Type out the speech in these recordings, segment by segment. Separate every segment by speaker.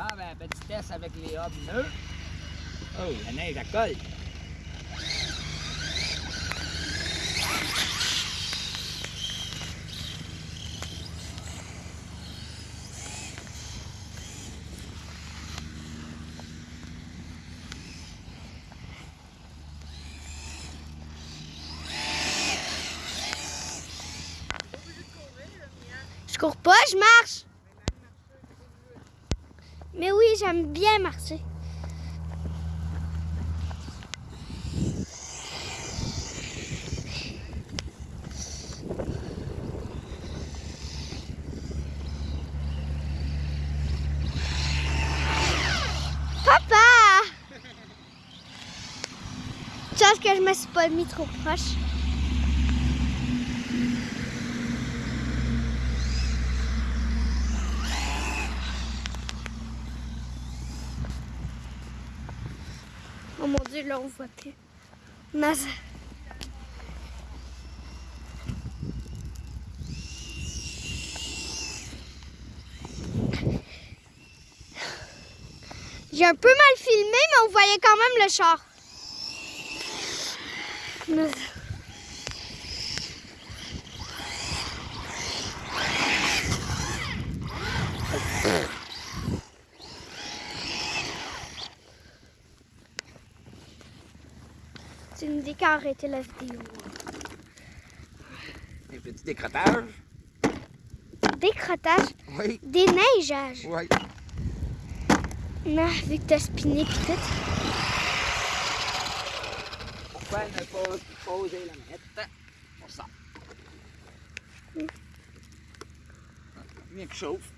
Speaker 1: Bon, ben, petit test avec les hobneux. Oh, la neige, elle colle.
Speaker 2: Je cours pas, je marche. J'aime bien marcher. Papa! Chance que je me suis pas mis trop proche? Mon dieu, là on voit plus. J'ai un peu mal filmé, mais on voyait quand même le char. Qu'à arrêter la vidéo.
Speaker 1: Des petits décrottages.
Speaker 2: Décrotage,
Speaker 1: Oui,
Speaker 2: déneigeage.
Speaker 1: oui.
Speaker 2: Non, vu que t'as spiné pis tout.
Speaker 1: Pourquoi ne pas poser la manette? Pour ça? Bien que chauffe.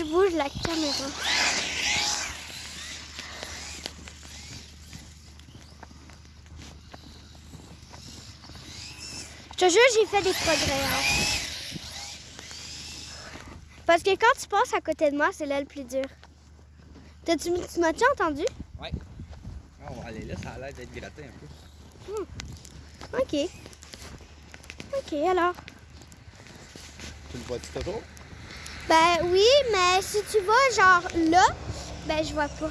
Speaker 2: Je bouge la caméra. Je te jure, j'ai fait des progrès. hein. Parce que quand tu passes à côté de moi, c'est là le plus dur. T'as-tu, tu m'as-tu entendu?
Speaker 1: Ah, on va aller là, ça a l'air d'être gratté un peu.
Speaker 2: Ok. Ok, alors.
Speaker 1: Tu le vois-tu toujours?
Speaker 2: Ben oui, mais si tu vas genre là, ben je vois pas.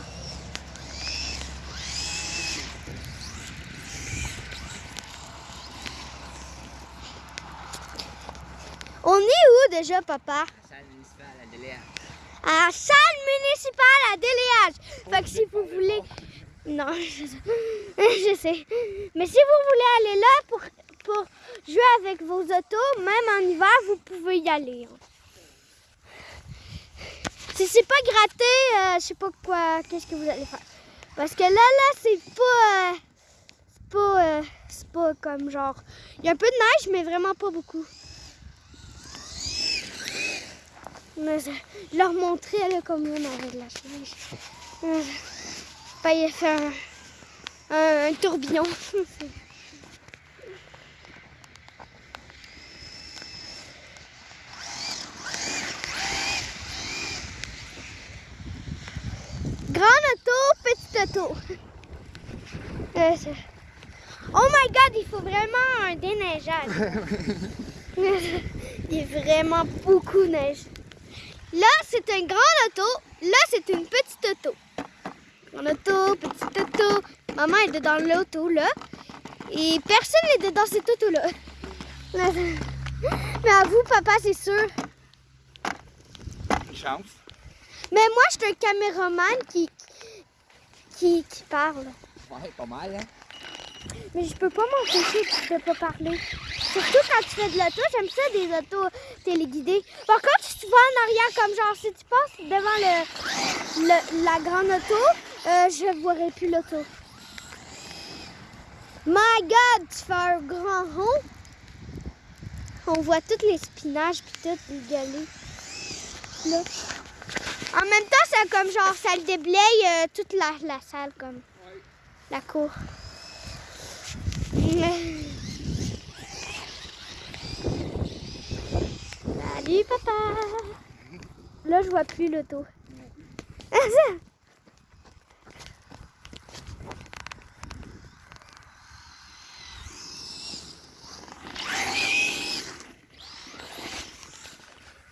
Speaker 2: On est où déjà, papa?
Speaker 1: La salle municipale à Déléa.
Speaker 2: À la salle municipale à Déléage. Fait que si vous voulez... Non, je sais. je sais. Mais si vous voulez aller là pour, pour jouer avec vos autos, même en hiver, vous pouvez y aller. hein. Si c'est pas gratté, euh, je sais pas quoi, qu'est-ce que vous allez faire. Parce que là, là, c'est pas... euh, c'est pas... euh, pas comme genre... Il y a un peu de neige, mais vraiment pas beaucoup. Mais je leur montrais là, comme on avait de la neige. Ben, il a un, un tourbillon. Grande Euh, oh my god, il faut vraiment un déneigeage. il y a vraiment beaucoup de neige. Là, c'est un grand auto. Là, c'est une petite auto. Grande auto, petite auto. Maman est dedans l'auto, là. Et personne n'est dedans cette auto-là. Mais à vous, papa, c'est sûr.
Speaker 1: Une chance.
Speaker 2: Mais moi, je suis un caméraman qui, qui, qui parle.
Speaker 1: Ouais, pas mal, hein?
Speaker 2: Mais je peux pas m'empêcher de pas parler. Surtout quand tu fais de l'auto, j'aime ça des autos téléguidées. Par contre, si tu vas en arrière, comme genre si tu passes devant le, le- la grande auto, euh, je verrai plus l'auto. My God, tu fais un grand rond. On voit tous les spinaches puis tout dégueuler. Là. En même temps, c'est comme genre, ça déblaye toute la, la, salle, comme la cour. Salut, papa! Là, je vois plus l'auto.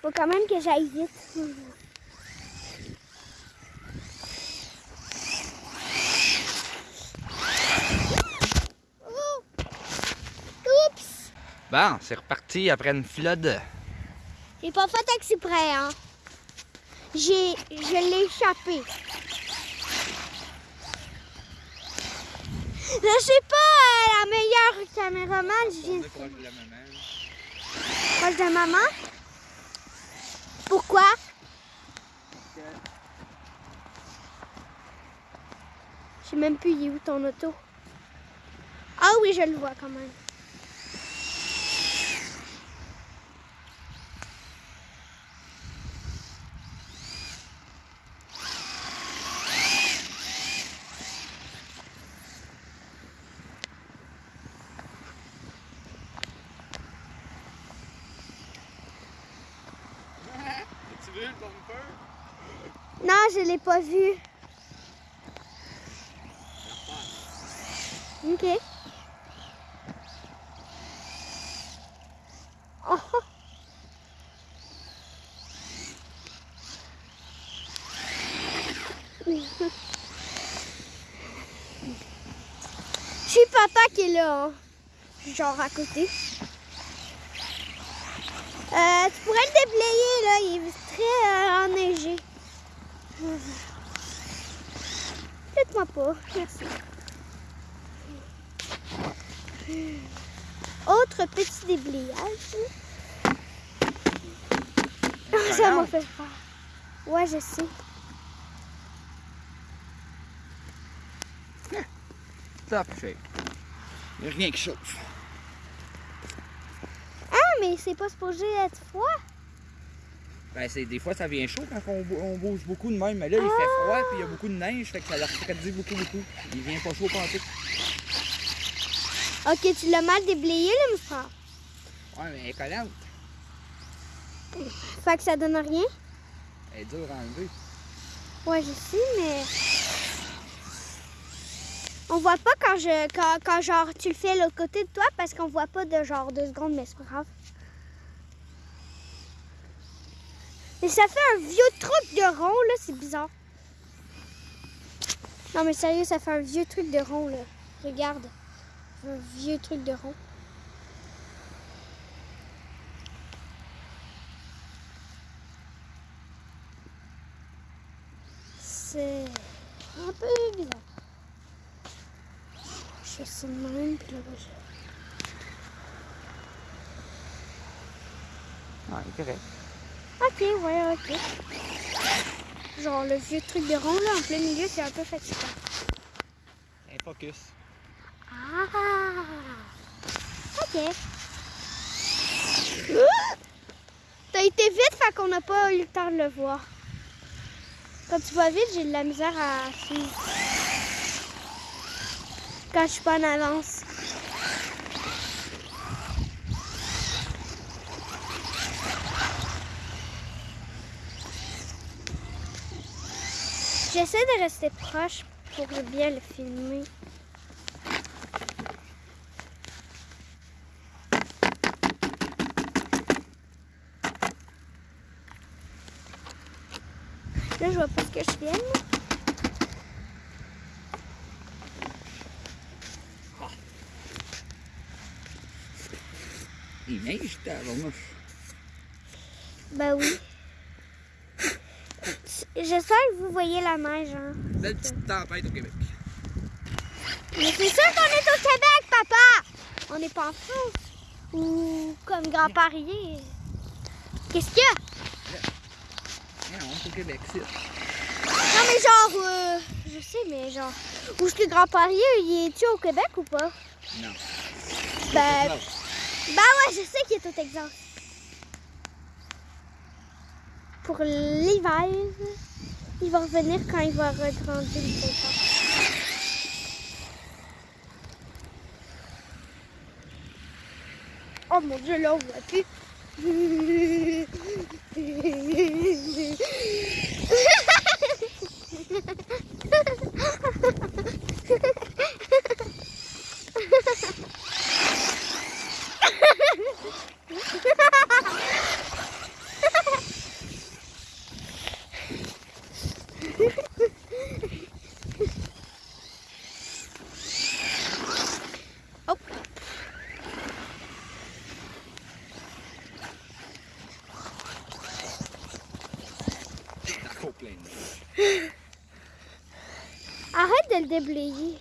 Speaker 2: Faut quand même que j'aille vite.
Speaker 1: Bon, c'est reparti après une flotte.
Speaker 2: J'ai pas fait exprès, hein. J'ai, je l'ai échappé. Je suis pas euh, la meilleure caméraman. Je viens
Speaker 1: proche de la maman.
Speaker 2: proche de maman. Pourquoi? Je sais même plus il est où ton auto? Ah oui, je le vois quand même. Je l'ai pas vu. Ok. Oh. Je suis papa qui est là, hein. genre à côté. Euh, tu pourrais le déblayer là, il est très euh. Faites-moi pas, merci. Autre petit déblayage. Ça m'a fait peur. Ouais, je sais.
Speaker 1: Top shape. Il a rien qui chauffe.
Speaker 2: Ah, mais c'est pas supposé être froid.
Speaker 1: Ben, c'est, des fois, ça vient chaud quand on, bou- on bouge beaucoup de même. Mais là, il fait froid puis il y a beaucoup de neige. Fait que ça leur refroidit beaucoup, beaucoup. Il vient pas chaud pendant tout.
Speaker 2: Ok, tu l'as mal déblayé, là, mon frère.
Speaker 1: Ouais, mais elle est collante.
Speaker 2: Fait que ça donne rien?
Speaker 1: Elle est dure à enlever.
Speaker 2: Ouais, je sais, mais. On voit pas quand je. Quand, quand genre tu le fais l'autre côté de toi parce qu'on voit pas de genre deux secondes, mais c'est pas grave. Mais ça fait un vieux truc de rond, là, c'est bizarre. Non, mais sérieux, ça fait un vieux truc de rond, là. Regarde. Un vieux truc de rond. C'est un peu bizarre. Je fais ça de même, puis là, je...
Speaker 1: Ouais, c'est correct.
Speaker 2: Ok, ouais, ok. Genre le vieux truc de rond, là, en plein milieu, c'est un peu fatigant.
Speaker 1: Un focus.
Speaker 2: Ah! Ok. T'as été vite, fait qu'on n'a pas eu le temps de le voir. Quand tu vas vite, j'ai de la misère à suivre. Quand je suis pas en avance. J'essaie de rester proche pour bien le filmer. Là, je vois pas ce que je filme.
Speaker 1: Il neige, t'as
Speaker 2: Ben oui. J'espère que vous voyez la neige. Hein.
Speaker 1: Belle petite tempête au Québec.
Speaker 2: Mais c'est sûr qu'on est au Québec, papa! On n'est pas en France. Ou comme Grand-Parier. Qu'est-ce qu'il y a?
Speaker 1: Non, c'est au Québec, c'est.
Speaker 2: Non, mais genre, euh, je sais, mais genre, où est-ce que Grand-Parier, il est-tu au Québec ou pas?
Speaker 1: Non.
Speaker 2: Ben, ben ouais, je sais qu'il est au Texas. Pour l'hiver, il va revenir quand il va regrandir le Texas. Oh mon dieu, là, on voit plus.
Speaker 1: plein de neige.
Speaker 2: Arrête de le déblayer.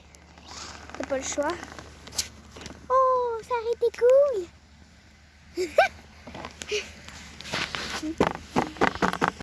Speaker 2: T'as pas le choix. Oh, ça aurait été cool.